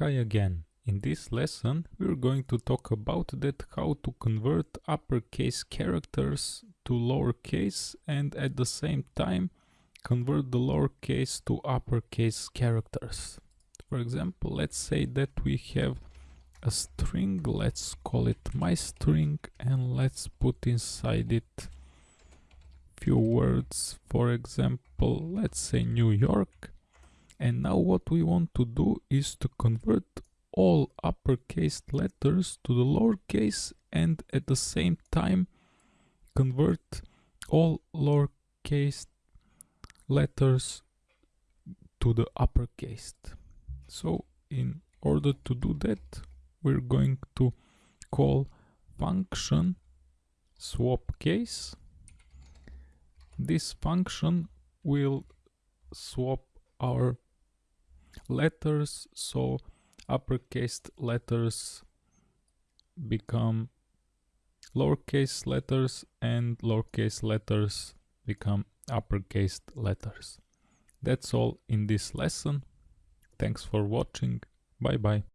Hi again. In this lesson we're going to talk about that how to convert uppercase characters to lowercase and at the same time convert the lowercase to uppercase characters. For example, let's say that we have a string, let's call it my string and let's put inside it few words, for example, let's say New York and now what we want to do is to convert all uppercase letters to the lowercase and at the same time convert all lowercase letters to the uppercase. So in order to do that we're going to call function swap case. This function will swap our letters so uppercase letters become lowercase letters and lowercase letters become uppercase letters. That's all in this lesson. Thanks for watching. Bye bye.